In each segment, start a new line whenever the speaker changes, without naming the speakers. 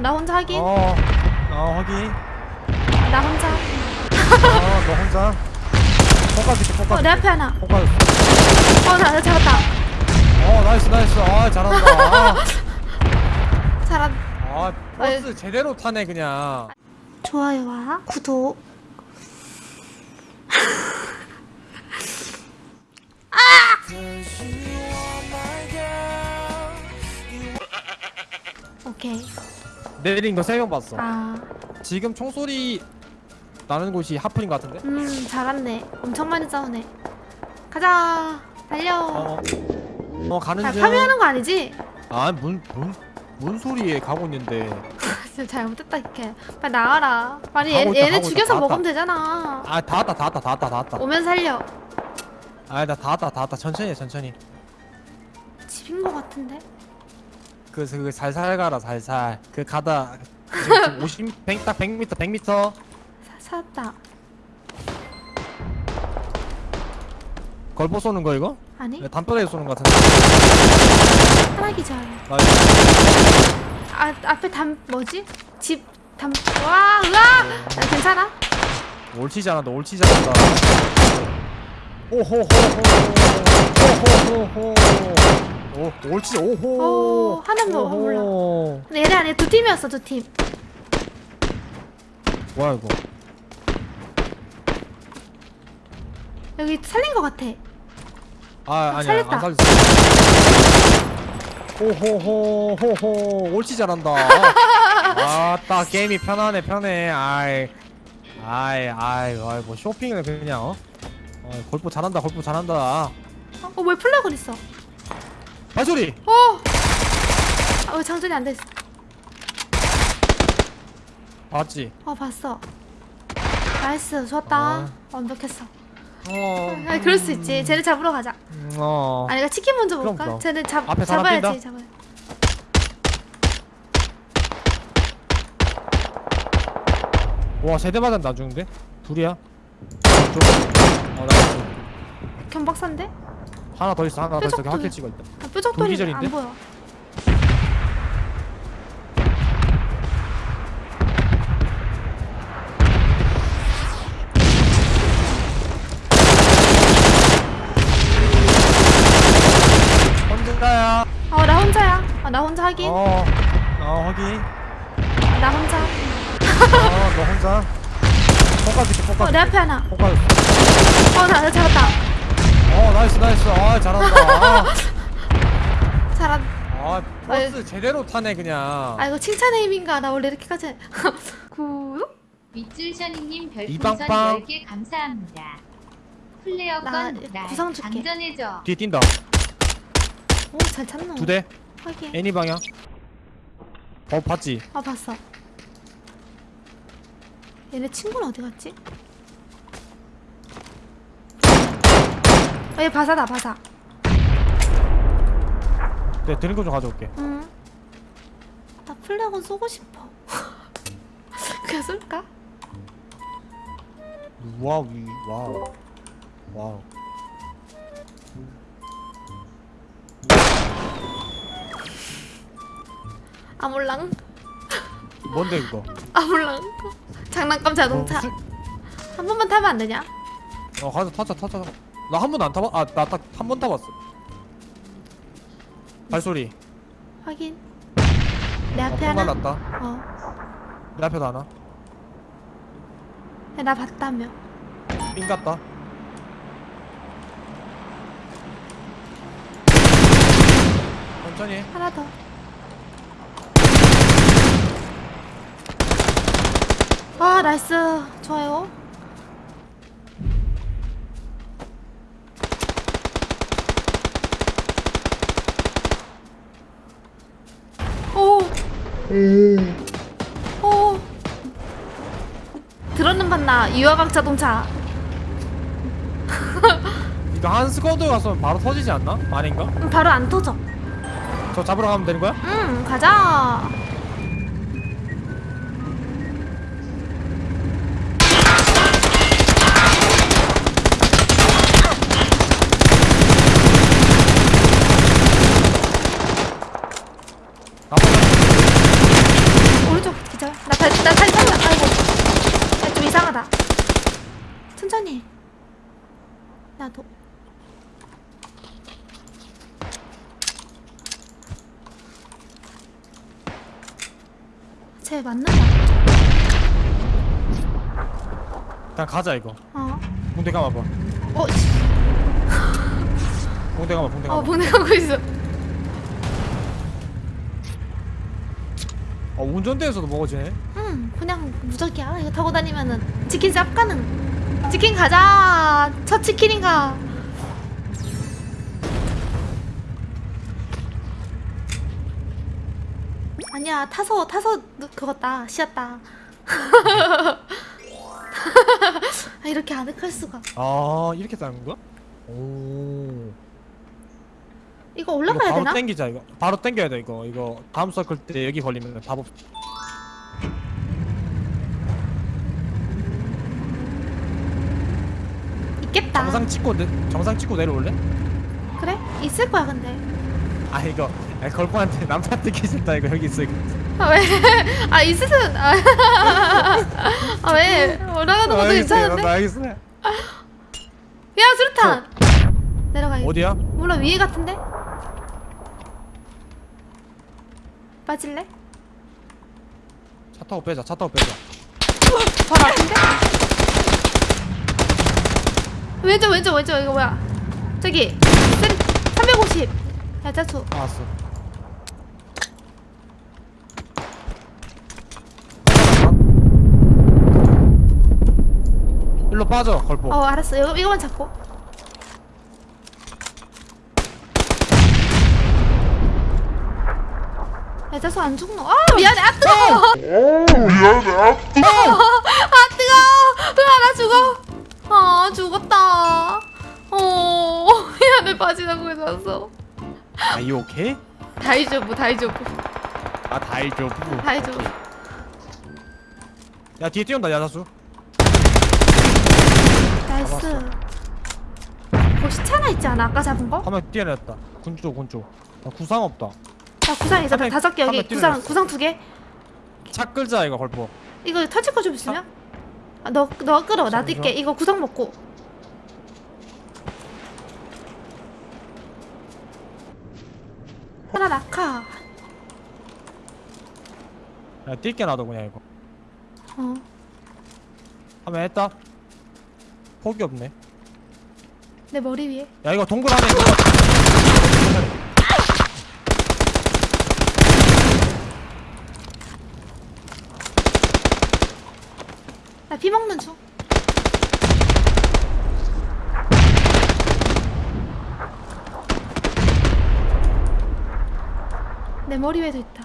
아, 나 혼자 하긴.
어, 어 확인.
나 혼자.
어, 너 혼자. 포카스 있게
어. 내 앞에 하나.
포카스.
어, 나, 나 잡았다.
어, 나이스 나이스. 아, 잘한다. 아,
잘한.
아 버스 제대로 타네 그냥.
좋아요와 구독. 아! 오케이.
내린 거 세 명 봤어.
아,
지금 총소리 나는 곳이 하프인 것 같은데?
음, 잘았네. 엄청 많이 싸우네. 가자. 달려.
어, 어 가는
자,
중.
파밍하는 거 아니지?
아, 뭔, 뭔, 뭔 소리에 가고 있는데.
진짜 잘못했다 이렇게. 빨리 나와라. 빨리 얘,
있다,
얘네 죽여서
다
먹으면. 되잖아.
아, 다 왔다, 다 왔다, 다 왔다, 다 왔다.
오면 살려.
아, 나다 왔다, 다 왔다. 천천히 해, 천천히.
집인 거 같은데?
그, 그, 살살 가라, 살살. 그, 가다. 지금 50, 100, 딱 100m, 100m.
사, 찾았다.
걸보 쏘는 거, 이거?
아니?
담벼락에 쏘는 거 같은데.
하나 기절. 나아 앞에 담 뭐지? 집 담. 와 으아! 아, 괜찮아?
옳지 잘한다, 옳지 잘한다. 오호호호. 오호호호. 오, 옳지, 오호.
오, 하나는 더 몰라. 근데 얘네 안에 두 팀이었어 두 팀.
뭐야, 이거.
여기 살린 거 같아.
아, 아니야.
살렸다.
안 살렸어. 호호호 호호 옳지 잘한다. 아따 게임이 편하네 편해. 아이 아이 아이 아이 뭐 쇼핑을 그냥 어? 어 골프 잘한다 골프 잘한다.
어왜 플래그를 있어?
발소리.
어. 아왜 장전이 안 됐어?
봤지?
어 봤어. 나이스 좋았다.
아.
완벽했어.
어.
아 그럴 수 있지. 쟤네 잡으러 가자.
음, 어.
아니 가 치킨 먼저 먹을까?
그럼.
쟤네 잡
앞에
잡아야지? 잡아야.
와 세대 맞았나 죽는데? 둘이야? 좀. 어 나이스.
경박사인데?
하나 더 있어 하나 더 있어. 학길 찍어 있다.
아, 뾰족돌이? 안 보여.
혼자야.
어 나 혼자야. 아 나 혼자 하긴.
어. 어 확인.
나 혼자.
어, 너 혼자? 포카스 있게 포카스.
어내 앞에 하나.
포카스.
어나 나 잡았다.
어, 나이스, 나이스. 아, 잘한다.
잘한.
아, 버스 제대로 타네, 그냥.
아 이거 칭찬의 힘인가? 나 원래 이렇게까지. 구독?
윗줄샤니님 별풍선
이빵빵.
10개 감사합니다. 플레어
나
건날
구성 줄게.
안전해져.
뒤에 뛴다.
오잘 찾노.
두 대.
확인.
애니 방향. 어, 봤지?
아 봤어. 얘네 친구는 어디 갔지? 어, 얘 바사다 바사.
네, 드는 거좀 가져올게.
응. 나 flare gun 쏘고 싶어. 그냥 쏠까?
wow, 이- wow. wow.
아몰랑
뭔데, 이거?
아몰랑. 장난감 자동차.
어, 술-
한 번만 타면 안 되냐?
어, 가자, 타자, 타자. 나 한 번도 안 타봤, 아, 나 딱 한 번 타봤어. 발소리.
확인. 내
어,
앞에
폭
하나.
날랐다.
어.
내 앞에도 하나.
봤다며.
삥 갔다. 천천히. 해.
하나 더. 와 나이스 좋아요. 오. 오. 들었는 봤나 유화각 자동차.
이거 한 스쿼드 가서 바로 터지지 않나? 아닌가?
음, 바로 안 터져.
저 잡으러 가면 되는 거야?
응 가자. 천천히. 나도. 쟤 맞나 봐.
일단 가자 이거
어.
붕대 감아봐
어, 씨.
붕대 감아 붕대
어,
감아
보내가고 있어.
어, 운전대에서도 먹어지네
응, 그냥 무적이야. 이거 타고 다니면은 치킨 쌉 가능. 치킨 가자. 첫 치킨인가? 아니야, 타서 타서 그거다. 쉬었다. 아, 이렇게 아늑할 수가.
아 이렇게 싸는 거야? 오
이거
이거
올라가야
바로
되나?
땡기자 이거 바로 땡겨야 돼 이거 이거 다음 서클 때 여기 걸리면 답 없...
있겠다.
정상 찍고 내, 정상 찍고 내려올래?
그래? 있을 거야, 근데.
아 이거 아, 걸프한테 남자한테 기 싫다 이거 여기 있어 이거
아 왜? 아 있으면 아, 아 왜? 올라가는 것도 괜찮은데?
나 있어.
야 수류탄 내려가
어디야?
몰라 위에 같은데? 빠질래?
차 타고 빼자 차 타고 빼자
바로 앞인데? 왼쪽 왼쪽 왼쪽. 이거 뭐야? 저기 350 야 짜수.
알았어. 일로 빠져 걸포.
어 알았어. 이거, 이거만 잡고. 야 짜수 안 죽노? 아 미안해. 아 뜨거워.
미안해.
아아 뜨거 으아 나 죽어. 아 죽었다 해서
아이 오케이?
다이조부 다이조부.
아 다이죠
다이조부.
야 뒤에 뛰어온다 야자수.
나이스. 뭐 시체 하나 있지 않아? 아까 잡은 거?
한명 뛰어냈다. 군쪽 군쪽. 나 구상 없다.
나 구상 있어. 다섯 개 여기. 구상
뛰어냈어.
구상 두개?
차 끌자 이거 걸포.
이거 터질 거좀 있으면? 아, 너, 너 끌어. 나
잠시만.
뛸게 이거 구상 먹고 하나 낙하
야 뛸게 나도 그냥 이거.
어.
하면 했다? 폭이 없네.
내 머리 위에.
야 이거 동굴 안에 있는
거나피 먹는 중 내 머리 위에도 있다.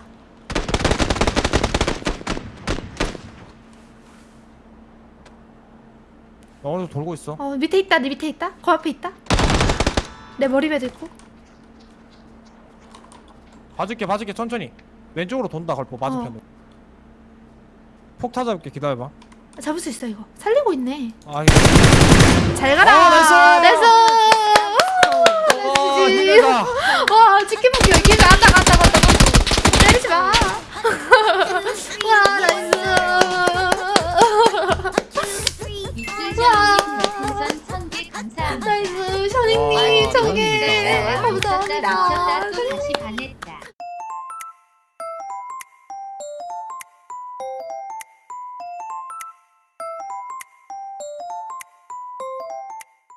나 오늘 돌고 있어?
어 밑에 있다. 네 밑에 있다. 거 앞에 있다. 내 머리 위에도 있고.
봐줄게 봐줄게. 천천히. 왼쪽으로 돈다 걸포. 맞은편으로.
어.
폭 타 잡을게. 기다려봐.
잡을 수 있어 이거. 살리고 있네.
아 이거
잘 가라.
어,
nice! nice!
어,
나이스.
힘내자
와 치킨 먹기 여기 간다
1000개 감사합니다.
나이스
와,
샤닝님
재밌다.
감사합니다.